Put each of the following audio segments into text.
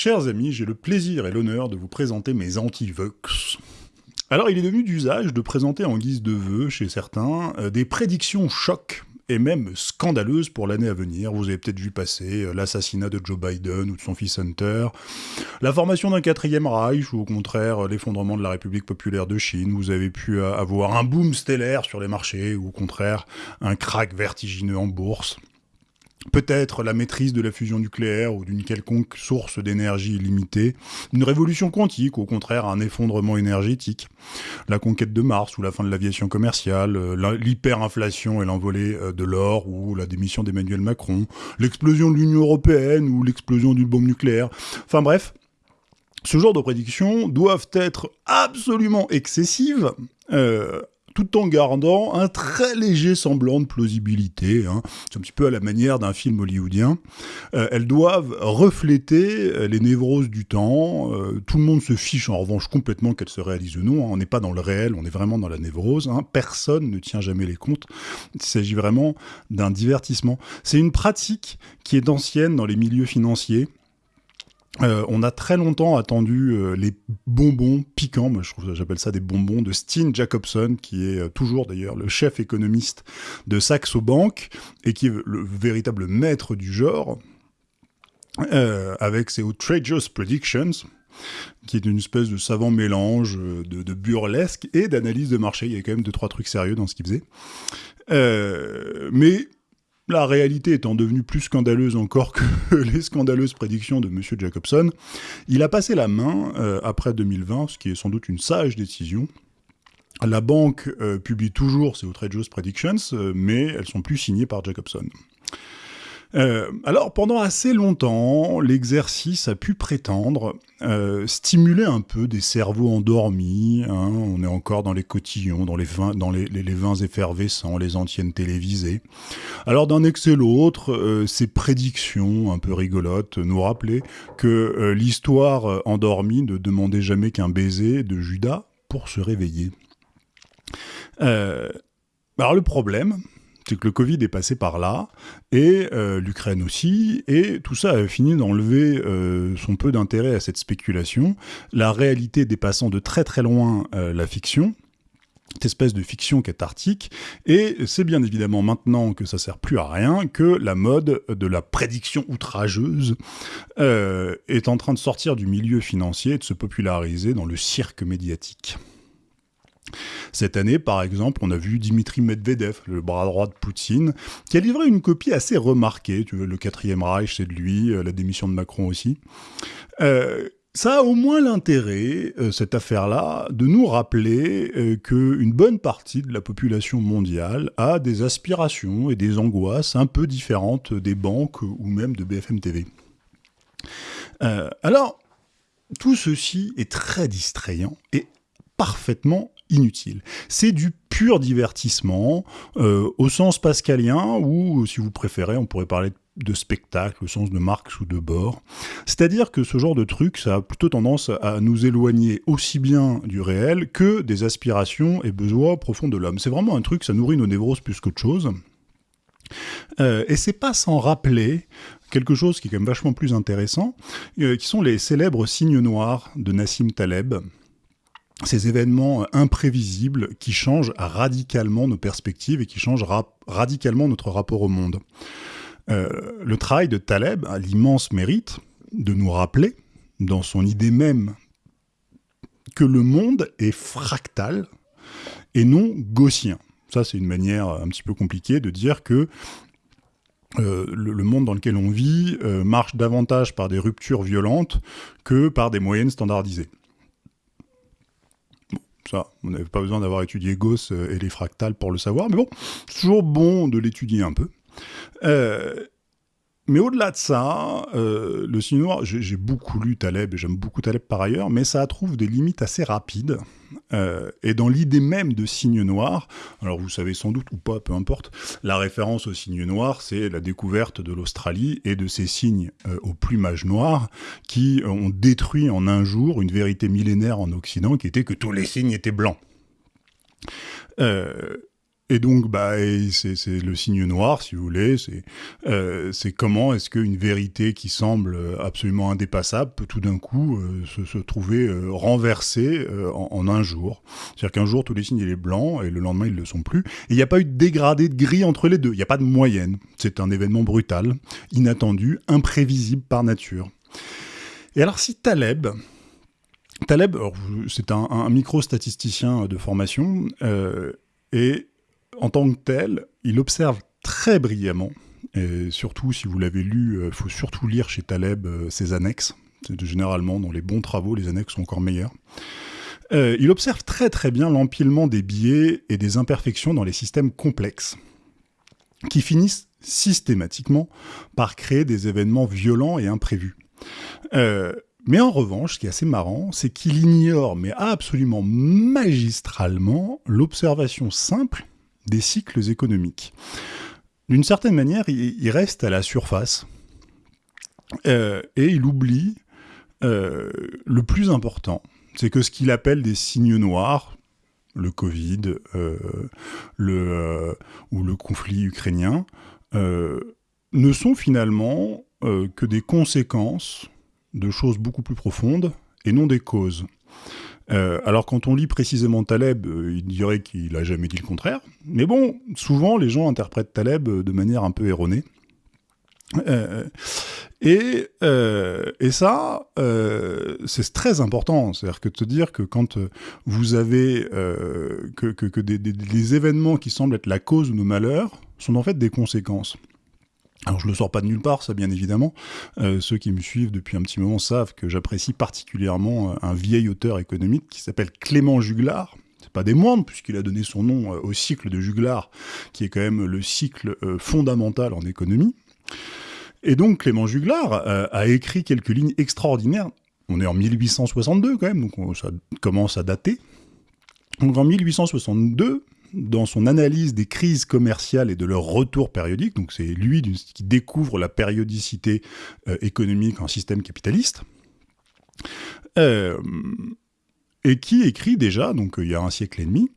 Chers amis, j'ai le plaisir et l'honneur de vous présenter mes anti-vox. Alors, il est devenu d'usage de présenter en guise de vœux, chez certains, euh, des prédictions chocs et même scandaleuses pour l'année à venir. Vous avez peut-être vu passer euh, l'assassinat de Joe Biden ou de son fils Hunter, la formation d'un quatrième Reich ou au contraire euh, l'effondrement de la République populaire de Chine. Vous avez pu avoir un boom stellaire sur les marchés ou au contraire un crack vertigineux en bourse. Peut-être la maîtrise de la fusion nucléaire ou d'une quelconque source d'énergie illimitée, une révolution quantique au contraire un effondrement énergétique, la conquête de Mars ou la fin de l'aviation commerciale, euh, l'hyperinflation et l'envolée euh, de l'or ou la démission d'Emmanuel Macron, l'explosion de l'Union européenne ou l'explosion d'une bombe nucléaire. Enfin bref, ce genre de prédictions doivent être absolument excessives, euh, tout en gardant un très léger semblant de plausibilité. Hein. C'est un petit peu à la manière d'un film hollywoodien. Euh, elles doivent refléter euh, les névroses du temps. Euh, tout le monde se fiche en revanche complètement qu'elles se réalisent ou non. Hein. On n'est pas dans le réel, on est vraiment dans la névrose. Hein. Personne ne tient jamais les comptes. Il s'agit vraiment d'un divertissement. C'est une pratique qui est ancienne dans les milieux financiers. Euh, on a très longtemps attendu euh, les bonbons piquants, moi j'appelle ça des bonbons de Steen Jacobson, qui est euh, toujours d'ailleurs le chef économiste de Saxo Bank et qui est le véritable maître du genre, avec ses outrageous predictions, qui est une espèce de savant mélange de, de burlesque et d'analyse de marché. Il y a quand même deux trois trucs sérieux dans ce qu'il faisait. mais la réalité étant devenue plus scandaleuse encore que les scandaleuses prédictions de M. Jacobson, il a passé la main euh, après 2020, ce qui est sans doute une sage décision. La banque euh, publie toujours ses outrageous predictions, euh, mais elles sont plus signées par Jacobson. Euh, alors pendant assez longtemps, l'exercice a pu prétendre euh, stimuler un peu des cerveaux endormis. Hein. on est encore dans les cotillons, dans les vins, effervescents, les anciennes télévisées. Alors d'un excès l'autre, euh, ces prédictions un peu rigolotes nous rappelaient que l'histoire endormie ne demandait jamais qu'un baiser de Judas pour se réveiller. alors le problème, c'est que le Covid est passé par là, et euh, l'Ukraine aussi, et tout ça a fini d'enlever euh, son peu d'intérêt à cette spéculation, la réalité dépassant de très très loin euh, la fiction, cette espèce de fiction cathartique, et c'est bien évidemment maintenant que ça sert plus à rien que la mode de la prédiction outrageuse est en train de sortir du milieu financier et de se populariser dans le cirque médiatique. Cette année, par exemple, on a vu Dimitri Medvedev, le bras droit de Poutine, qui a livré une copie assez remarquée. Tu veux, le quatrième Reich, c'est de lui, euh, la démission de Macron aussi. Euh, ça a au moins l'intérêt, euh, cette affaire-là, de nous rappeler qu'une bonne partie de la population mondiale a des aspirations et des angoisses un peu différentes des banques ou même de BFM TV. alors, tout ceci est très distrayant et parfaitement inutile. C'est du pur divertissement, euh, au sens pascalien, ou si vous préférez, on pourrait parler de spectacle, au sens de Marx ou de Bord. C'est-à-dire que ce genre de truc, ça a plutôt tendance à nous éloigner aussi bien du réel que des aspirations et besoins profonds de l'homme. C'est vraiment un truc, ça nourrit nos névroses plus qu'autre chose. Euh, et c'est pas sans rappeler quelque chose qui est quand même vachement plus intéressant, euh, qui sont les célèbres signes noirs de Nassim Taleb, ces événements imprévisibles qui changent radicalement nos perspectives et qui changent radicalement notre rapport au monde. Euh, le travail de Taleb a l'immense mérite de nous rappeler, dans son idée même, que le monde est fractal et non gaussien. Ça, c'est une manière un petit peu compliquée de dire que euh, le, monde dans lequel on vit euh, marche davantage par des ruptures violentes que par des moyennes standardisées. Ça, on n'avait pas besoin d'avoir étudié Gauss euh, et les fractales pour le savoir, mais bon, c'est toujours bon de l'étudier un peu. Euh, mais au-delà de ça, euh, le signe noir, j'ai beaucoup lu Taleb, et j'aime beaucoup Taleb par ailleurs, mais ça trouve des limites assez rapides. Euh, et dans l'idée même de signe noir, alors vous savez sans doute ou pas, peu importe, la référence au signe noir, c'est la découverte de l'Australie et de ces signes euh, au plumage noir qui ont détruit en un jour une vérité millénaire en Occident qui était que tous les signes étaient blancs. Et donc, bah, c'est le signe noir, si vous voulez. C'est euh, comment est-ce qu'une vérité qui semble absolument indépassable peut tout d'un coup euh, se, trouver euh, renversée en, un jour. C'est-à-dire qu'un jour, tous les signes, il est blanc, et le lendemain, ils ne le sont plus. Et il n'y a pas eu de dégradé de gris entre les deux. Il n'y a pas de moyenne. C'est un événement brutal, inattendu, imprévisible par nature. Et alors, si Taleb, Taleb, c'est un, un micro-statisticien de formation, et en tant que tel, il observe très brillamment, et surtout si vous l'avez lu, il euh, faut surtout lire chez Taleb euh, ses annexes. Généralement, dans les bons travaux, les annexes sont encore meilleures. Euh, il observe très très bien l'empilement des biais et des imperfections dans les systèmes complexes, qui finissent systématiquement par créer des événements violents et imprévus. Mais en revanche, ce qui est assez marrant, c'est qu'il ignore, mais absolument magistralement, l'observation simple des cycles économiques. D'une certaine manière, il, reste à la surface euh, et il oublie euh, le plus important, c'est que ce qu'il appelle des signes noirs, le Covid euh, ou le conflit ukrainien, ne sont finalement que des conséquences de choses beaucoup plus profondes et non des causes. Euh, alors quand on lit précisément Taleb, euh, il dirait qu'il a jamais dit le contraire. Mais bon, souvent les gens interprètent Taleb euh, de manière un peu erronée. et, ça, c'est très important. C'est-à-dire que de te dire que quand vous avez que, des, événements qui semblent être la cause de nos malheurs sont en fait des conséquences. Alors je le sors pas de nulle part, ça bien évidemment. Euh, ceux qui me suivent depuis un petit moment savent que j'apprécie particulièrement euh, un vieil auteur économique qui s'appelle Clément Juglar. Pas des moindres puisqu'il a donné son nom euh, au cycle de Juglar, qui est quand même le cycle fondamental en économie. Et donc Clément Juglar a écrit quelques lignes extraordinaires. On est en 1862 quand même, donc ça commence à dater. Donc en 1862, dans son analyse des crises commerciales et de leur retour périodique, donc c'est lui qui découvre la périodicité euh, économique en système capitaliste, euh, et qui écrit déjà, donc euh, il y a un siècle et demi,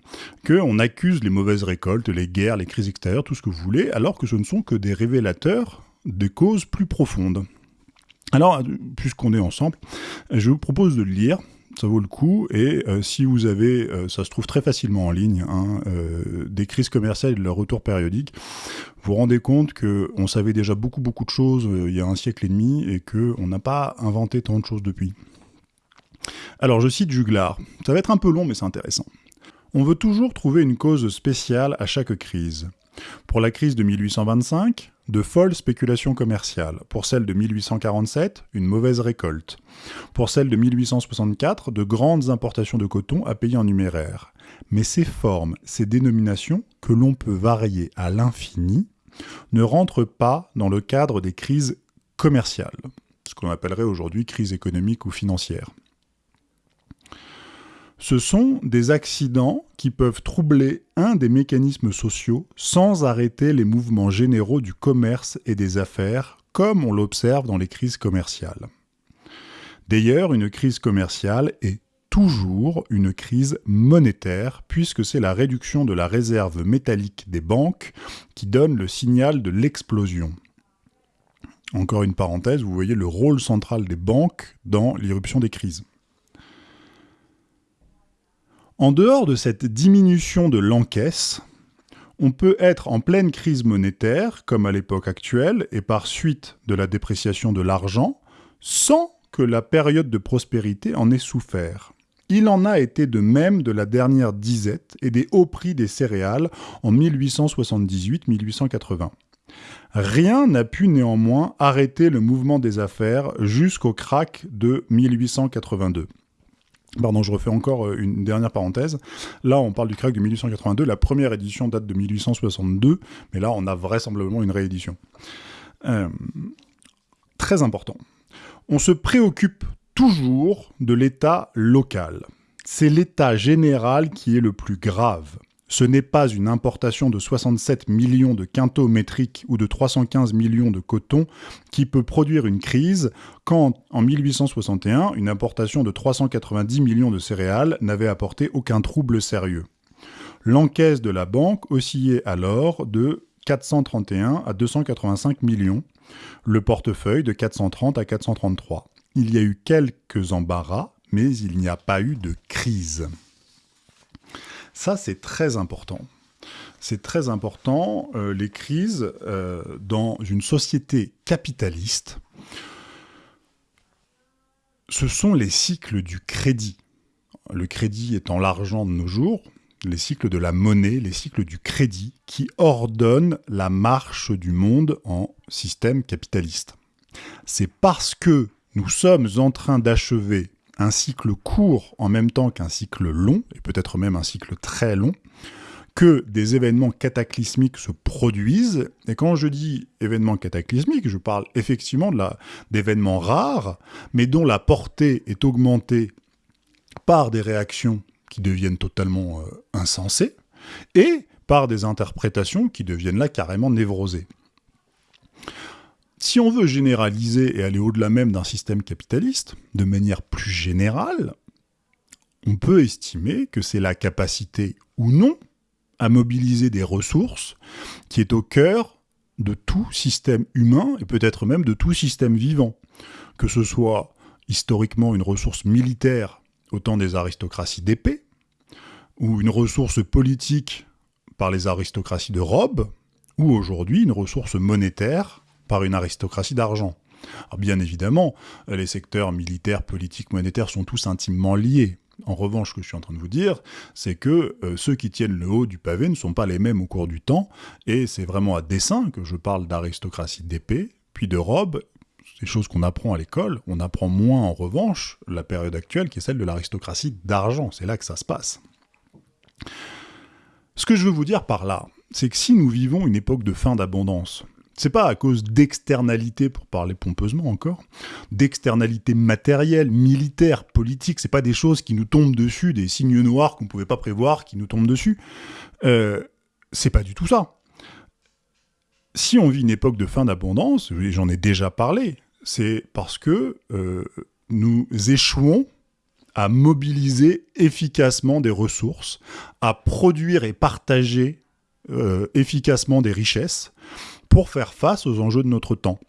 qu'on accuse les mauvaises récoltes, les guerres, les crises extérieures, tout ce que vous voulez, alors que ce ne sont que des révélateurs des causes plus profondes. Alors, puisqu'on est ensemble, je vous propose de le lire, ça vaut le coup. Et euh, si vous avez, euh, ça se trouve très facilement en ligne, hein, euh, des crises commerciales et de leur retour périodique, vous vous rendez compte qu'on savait déjà beaucoup beaucoup de choses il y a un siècle et demi et qu'on n'a pas inventé tant de choses depuis. Alors je cite Juglar, ça va être un peu long mais c'est intéressant. On veut toujours trouver une cause spéciale à chaque crise. Pour la crise de 1825, de folles spéculations commerciales. Pour celle de 1847, une mauvaise récolte. Pour celle de 1864, de grandes importations de coton à payer en numéraire. Mais ces formes, ces dénominations, que l'on peut varier à l'infini, ne rentrent pas dans le cadre des crises commerciales, ce qu'on appellerait aujourd'hui crise économique ou financière. Ce sont des accidents qui peuvent troubler un des mécanismes sociaux sans arrêter les mouvements généraux du commerce et des affaires, comme on l'observe dans les crises commerciales. D'ailleurs, une crise commerciale est toujours une crise monétaire, puisque c'est la réduction de la réserve métallique des banques qui donne le signal de l'explosion. Encore une parenthèse, vous voyez le rôle central des banques dans l'irruption des crises. En dehors de cette diminution de l'encaisse, on peut être en pleine crise monétaire, comme à l'époque actuelle, et par suite de la dépréciation de l'argent, sans que la période de prospérité en ait souffert. Il en a été de même de la dernière disette et des hauts prix des céréales en 1878-1880. Rien n'a pu néanmoins arrêter le mouvement des affaires jusqu'au crack de 1882. Pardon, je refais encore euh, une dernière parenthèse. Là, on parle du crack de 1882. La première édition date de 1862, mais là, on a vraisemblablement une réédition. Euh, très important. On se préoccupe toujours de l'état local. C'est l'état général qui est le plus grave ce n'est pas une importation de 67 millions de quintaux métriques ou de 315 millions de coton qui peut produire une crise, quand en 1861, une importation de 390 millions de céréales n'avait apporté aucun trouble sérieux. L'encaisse de la banque oscillait alors de 431 à 285 millions, le portefeuille de 430 à 433. Il y a eu quelques embarras, mais il n'y a pas eu de crise. Ça, c'est très important. C'est très important, euh, les crises euh, dans une société capitaliste. Ce sont les cycles du crédit. Le crédit étant l'argent de nos jours, les cycles de la monnaie, les cycles du crédit, qui ordonnent la marche du monde en système capitaliste. C'est parce que nous sommes en train d'achever un cycle court en même temps qu'un cycle long, et peut-être même un cycle très long, que des événements cataclysmiques se produisent. Et quand je dis événements cataclysmiques, je parle effectivement d'événements rares, mais dont la portée est augmentée par des réactions qui deviennent totalement euh, insensées, et par des interprétations qui deviennent là carrément névrosées. Si on veut généraliser et aller au-delà même d'un système capitaliste, de manière plus générale, on peut estimer que c'est la capacité ou non à mobiliser des ressources qui est au cœur de tout système humain et peut-être même de tout système vivant. Que ce soit historiquement une ressource militaire au temps des aristocraties d'épée, ou une ressource politique par les aristocraties de robe, ou aujourd'hui une ressource monétaire par une aristocratie d'argent. bien évidemment, les secteurs militaires, politiques, monétaires sont tous intimement liés. En revanche, ce que je suis en train de vous dire, c'est que euh, ceux qui tiennent le haut du pavé ne sont pas les mêmes au cours du temps, et c'est vraiment à dessein que je parle d'aristocratie d'épée, puis de robe, des choses qu'on apprend à l'école. On apprend moins en revanche la période actuelle qui est celle de l'aristocratie d'argent. C'est là que ça se passe. Ce que je veux vous dire par là, c'est que si nous vivons une époque de fin d'abondance, c'est pas à cause d'externalités, pour parler pompeusement encore, d'externalités matérielles, militaires, politiques, c'est pas des choses qui nous tombent dessus, des signes noirs qu'on pouvait pas prévoir qui nous tombent dessus. Euh, c'est pas du tout ça. Si on vit une époque de fin d'abondance, j'en ai déjà parlé, c'est parce que euh, nous échouons à mobiliser efficacement des ressources, à produire et partager euh, efficacement des richesses, pour faire face aux enjeux de notre temps.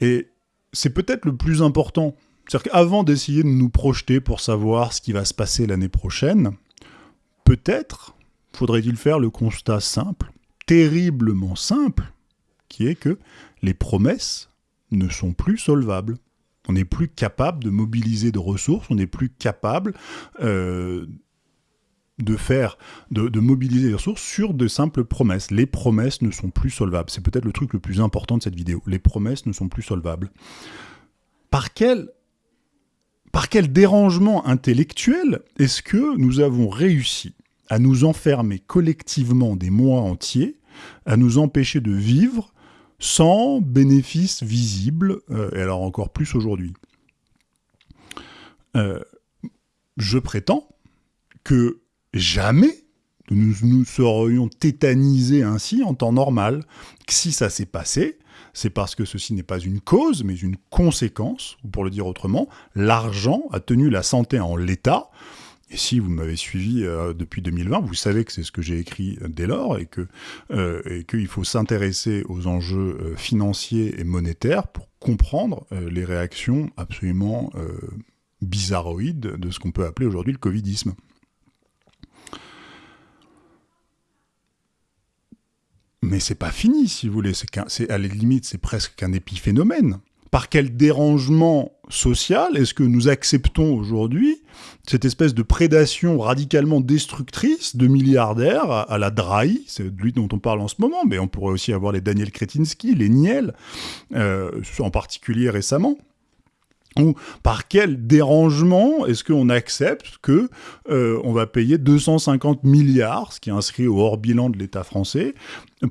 Et c'est peut-être le plus important. C'est-à-dire qu'avant d'essayer de nous projeter pour savoir ce qui va se passer l'année prochaine, peut-être faudrait-il faire le constat simple, terriblement simple, qui est que les promesses ne sont plus solvables. On n'est plus capable de mobiliser de ressources, on n'est plus capable euh, de faire, de, mobiliser les ressources sur de simples promesses. Les promesses ne sont plus solvables. C'est peut-être le truc le plus important de cette vidéo. Les promesses ne sont plus solvables. Par quel, par quel dérangement intellectuel est-ce que nous avons réussi à nous enfermer collectivement des mois entiers, à nous empêcher de vivre sans bénéfice visible, euh, et alors encore plus aujourd'hui? Euh, Je prétends que jamais nous nous serions tétanisés ainsi en temps normal. Si ça s'est passé, c'est parce que ceci n'est pas une cause, mais une conséquence, ou pour le dire autrement, l'argent a tenu la santé en l'état. Et si vous m'avez suivi euh, depuis 2020, vous savez que c'est ce que j'ai écrit euh, dès lors, et que euh, qu'il faut s'intéresser aux enjeux financiers et monétaires pour comprendre les réactions absolument bizarroïdes de ce qu'on peut appeler aujourd'hui le covidisme. Mais c'est pas fini, si vous voulez. C'est à la limite, c'est presque qu'un épiphénomène. Par quel dérangement social est-ce que nous acceptons aujourd'hui cette espèce de prédation radicalement destructrice de milliardaires à, la Drahi, c'est de lui dont on parle en ce moment, mais on pourrait aussi avoir les Daniel Kretinsky, les Niel, euh, en particulier récemment, ou par quel dérangement est-ce qu'on accepte que euh, on va payer 250 milliards, ce qui est inscrit au hors bilan de l'État français,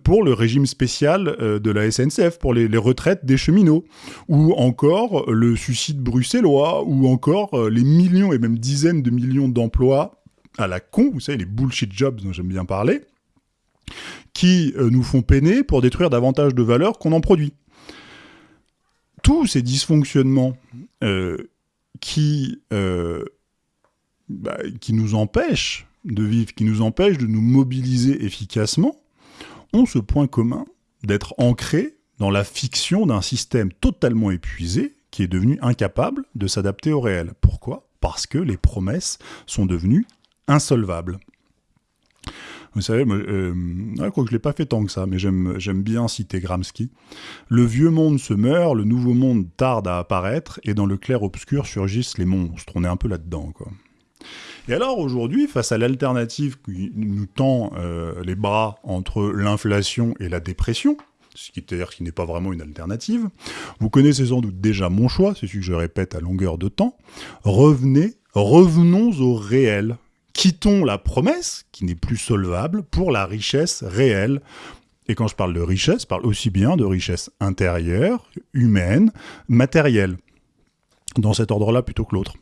pour le régime spécial euh, de la SNCF, pour les, retraites des cheminots, ou encore le suicide bruxellois, ou encore euh, les millions et même dizaines de millions d'emplois à la con, vous savez, les bullshit jobs dont j'aime bien parler, qui nous font peiner pour détruire davantage de valeur qu'on en produit tous ces dysfonctionnements euh, euh, bah, qui nous empêchent de vivre, qui nous empêchent de nous mobiliser efficacement, ont ce point commun d'être ancrés dans la fiction d'un système totalement épuisé qui est devenu incapable de s'adapter au réel. Pourquoi? Parce que les promesses sont devenues insolvables. Vous savez, euh, je crois que je l'ai pas fait tant que ça, mais j'aime bien citer Gramsci. Le vieux monde se meurt, le nouveau monde tarde à apparaître, et dans le clair-obscur surgissent les monstres. On est un peu là-dedans. Et alors aujourd'hui, face à l'alternative qui nous tend euh, les bras entre l'inflation et la dépression, ce qui, qui n'est pas vraiment une alternative, vous connaissez sans doute déjà mon choix, c'est celui que je répète à longueur de temps, revenez, revenons au réel, quittons la promesse, qui n'est plus solvable, pour la richesse réelle. Et quand je parle de richesse, je parle aussi bien de richesse intérieure, humaine, matérielle, dans cet ordre-là plutôt que l'autre.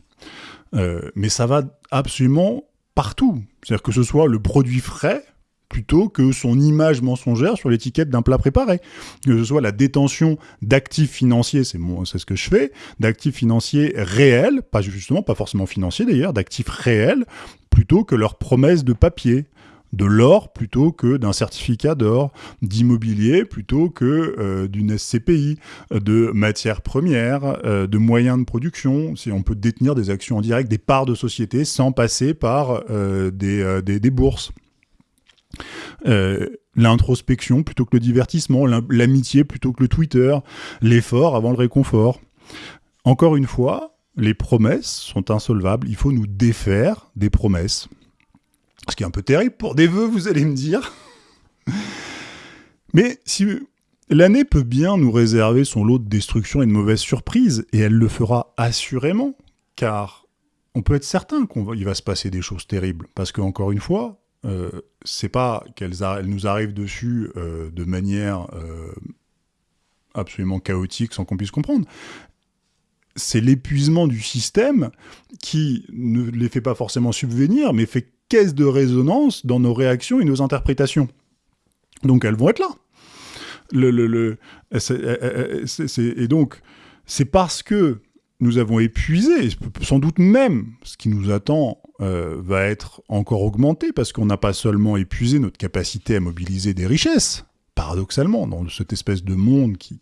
Euh, mais ça va absolument partout. C'est-à-dire que ce soit le produit frais, plutôt que son image mensongère sur l'étiquette d'un plat préparé. Que ce soit la détention d'actifs financiers, c'est c'est ce que je fais, d'actifs financiers réels, pas justement, pas forcément financiers d'ailleurs, d'actifs réels, plutôt que leurs promesses de papier de l'or plutôt que d'un certificat d'or, d'immobilier plutôt que euh, d'une SCPI, de matières premières, euh, de moyens de production, si on peut détenir des actions en direct, des parts de société sans passer par euh, des, bourses. Euh, l'introspection plutôt que le divertissement, l'amitié plutôt que le Twitter, l'effort avant le réconfort. Encore une fois, les promesses sont insolvables, il faut nous défaire des promesses. Ce qui est un peu terrible pour des vœux, vous allez me dire. Mais si l'année peut bien nous réserver son lot de destruction et de mauvaises surprises, et elle le fera assurément, car on peut être certain qu'il va se passer des choses terribles. Parce que, encore une fois, euh, c'est pas qu'elles nous arrivent dessus euh, de manière euh, absolument chaotique sans qu'on puisse comprendre. C'est l'épuisement du système qui ne les fait pas forcément subvenir, mais fait caisse de résonance dans nos réactions et nos interprétations. Donc elles vont être là. Et donc, c'est parce que nous avons épuisé, sans doute même ce qui nous attend euh, va être encore augmenté, parce qu'on n'a pas seulement épuisé notre capacité à mobiliser des richesses, paradoxalement, dans cette espèce de monde qui,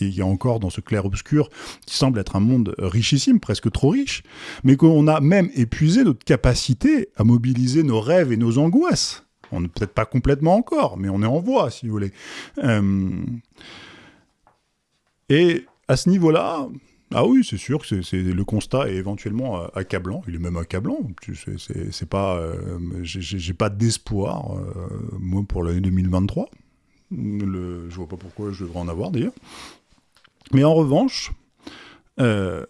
est encore dans ce clair-obscur, qui semble être un monde richissime, presque trop riche, mais qu'on a même épuisé notre capacité à mobiliser nos rêves et nos angoisses. On n'est peut-être pas complètement encore, mais on est en voie, si vous voulez. Euh, et à ce niveau-là, ah oui, c'est sûr que le constat est éventuellement accablant. Il est même accablant. C'est pas, euh, j'ai pas d'espoir euh, moi pour l'année 2023. Le, je vois pas pourquoi je devrais en avoir d'ailleurs. Mais en revanche, à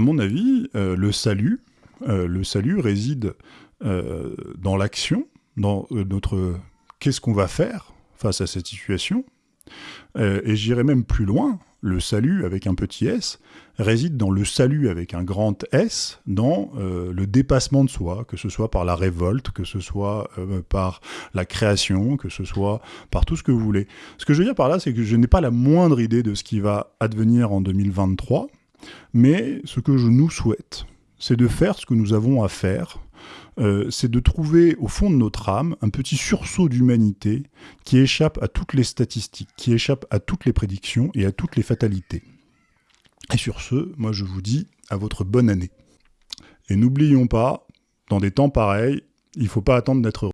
mon avis, le salut, le salut réside dans l'action, dans notre qu'est-ce qu'on va faire face à cette situation. Et j'irai même plus loin le salut avec un petit s réside dans le salut avec un grand S, dans euh, le dépassement de soi, que ce soit par la révolte, que ce soit euh, par la création, que ce soit par tout ce que vous voulez. Ce que je veux dire par là, c'est que je n'ai pas la moindre idée de ce qui va advenir en 2023, mais ce que je nous souhaite, c'est de faire ce que nous avons à faire euh, c'est de trouver au fond de notre âme un petit sursaut d'humanité qui échappe à toutes les statistiques, qui échappe à toutes les prédictions et à toutes les fatalités. Et sur ce, moi je vous dis à votre bonne année. Et n'oublions pas, dans des temps pareils, il ne faut pas attendre d'être